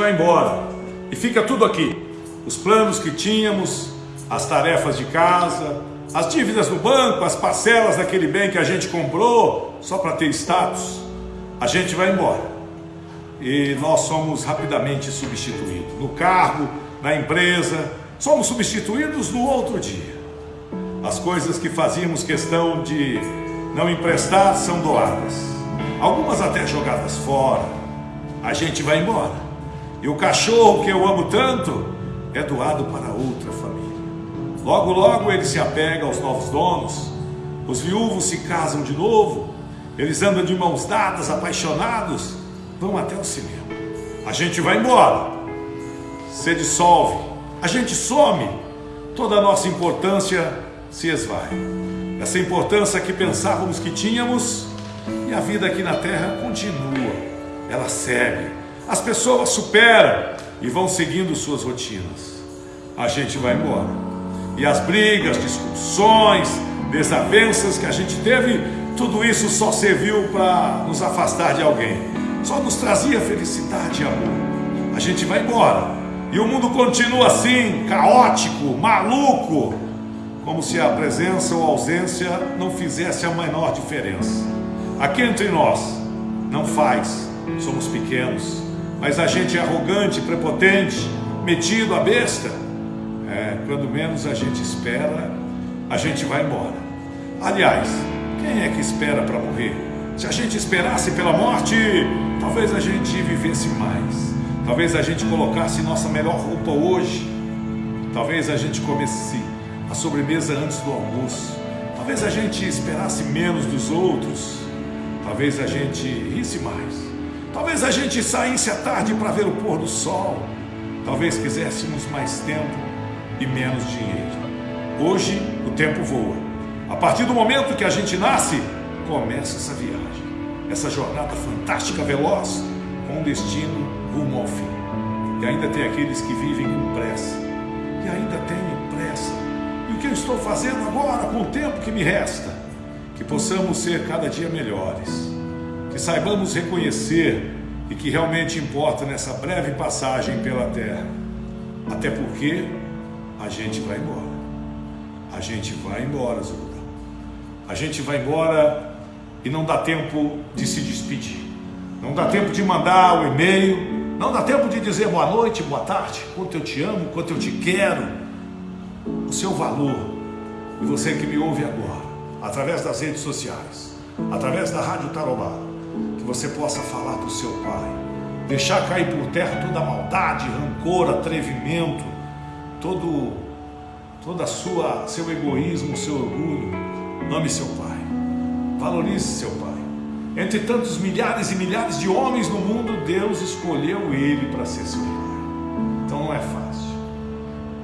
vai embora e fica tudo aqui. Os planos que tínhamos, as tarefas de casa, as dívidas no banco, as parcelas daquele bem que a gente comprou só para ter status. A gente vai embora e nós somos rapidamente substituídos no cargo, na empresa, somos substituídos no outro dia. As coisas que fazíamos questão de não emprestar são doadas, algumas até jogadas fora. A gente vai embora. E o cachorro que eu amo tanto é doado para outra família. Logo, logo ele se apega aos novos donos, os viúvos se casam de novo, eles andam de mãos dadas, apaixonados, vão até o cinema. A gente vai embora, se dissolve, a gente some, toda a nossa importância se esvai. Essa importância que pensávamos que tínhamos e a vida aqui na terra continua, ela segue as pessoas superam e vão seguindo suas rotinas. A gente vai embora. E as brigas, discussões, desavenças que a gente teve, tudo isso só serviu para nos afastar de alguém. Só nos trazia felicidade e amor. A gente vai embora. E o mundo continua assim, caótico, maluco, como se a presença ou a ausência não fizesse a menor diferença. Aqui entre nós, não faz, somos pequenos, mas a gente é arrogante, prepotente, metido a besta, é, quando menos a gente espera, a gente vai embora. Aliás, quem é que espera para morrer? Se a gente esperasse pela morte, talvez a gente vivesse mais. Talvez a gente colocasse nossa melhor roupa hoje. Talvez a gente comesse a sobremesa antes do almoço. Talvez a gente esperasse menos dos outros. Talvez a gente risse mais. Talvez a gente saísse à tarde para ver o pôr do sol. Talvez quiséssemos mais tempo e menos dinheiro. Hoje o tempo voa. A partir do momento que a gente nasce, começa essa viagem, essa jornada fantástica, veloz, com destino rumo ao fim. E ainda tem aqueles que vivem com pressa. E ainda tem pressa. E o que eu estou fazendo agora com o tempo que me resta? Que possamos ser cada dia melhores que saibamos reconhecer e que realmente importa nessa breve passagem pela terra. Até porque a gente vai embora. A gente vai embora, Zulda. A gente vai embora e não dá tempo de se despedir. Não dá tempo de mandar o e-mail. Não dá tempo de dizer boa noite, boa tarde, quanto eu te amo, quanto eu te quero. O seu valor. E você que me ouve agora, através das redes sociais, através da Rádio Tarobá, que você possa falar para o seu pai, deixar cair por terra toda maldade, rancor, atrevimento, todo, toda sua, seu egoísmo, seu orgulho. Ame seu pai, valorize seu pai. Entre tantos milhares e milhares de homens no mundo, Deus escolheu ele para ser seu pai. Então não é fácil.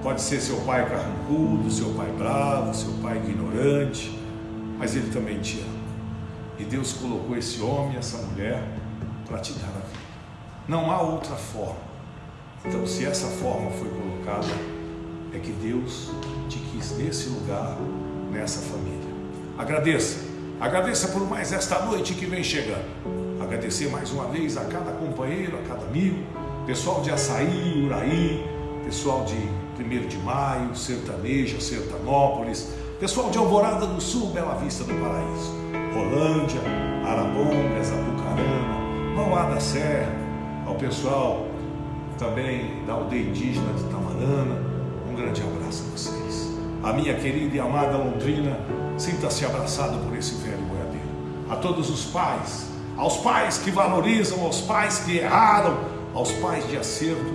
Pode ser seu pai carrancudo, seu pai bravo, seu pai ignorante, mas ele também te ama. E Deus colocou esse homem, essa mulher, para te dar a vida. Não há outra forma. Então, se essa forma foi colocada, é que Deus te quis nesse lugar, nessa família. Agradeça. Agradeça por mais esta noite que vem chegando. Agradecer mais uma vez a cada companheiro, a cada amigo, pessoal de Açaí, Uraí, pessoal de 1 de Maio, Sertaneja, Sertanópolis, pessoal de Alvorada do Sul, Bela Vista do Paraíso. Rolândia, Arapongas, Apucarana, Mauá da Serra, ao pessoal também da aldeia indígena de Tamarana, um grande abraço a vocês. A minha querida e amada Londrina, sinta-se abraçado por esse velho boiadeiro. A todos os pais, aos pais que valorizam, aos pais que erraram, aos pais de acerto,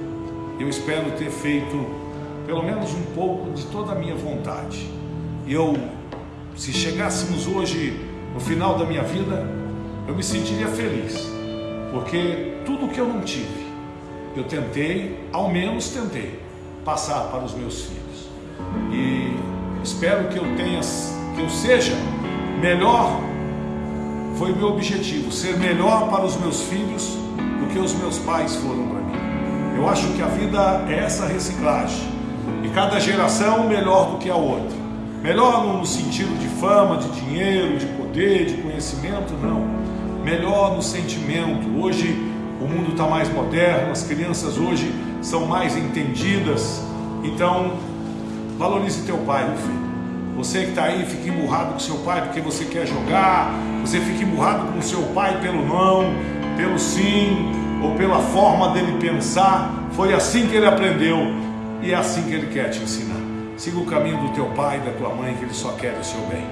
eu espero ter feito pelo menos um pouco de toda a minha vontade. Eu, se chegássemos hoje no final da minha vida, eu me sentiria feliz, porque tudo que eu não tive, eu tentei, ao menos tentei, passar para os meus filhos. E espero que eu tenha, que eu seja melhor, foi meu objetivo, ser melhor para os meus filhos do que os meus pais foram para mim. Eu acho que a vida é essa reciclagem, e cada geração melhor do que a outra. Melhor no sentido de fama, de dinheiro, de poder, de conhecimento, não. Melhor no sentimento. Hoje o mundo está mais moderno, as crianças hoje são mais entendidas. Então, valorize teu pai, meu filho. Você que está aí, fica emburrado com seu pai porque você quer jogar, você fica emburrado com seu pai pelo não, pelo sim, ou pela forma dele pensar. Foi assim que ele aprendeu e é assim que ele quer te ensinar. Siga o caminho do teu pai e da tua mãe, que ele só quer o seu bem.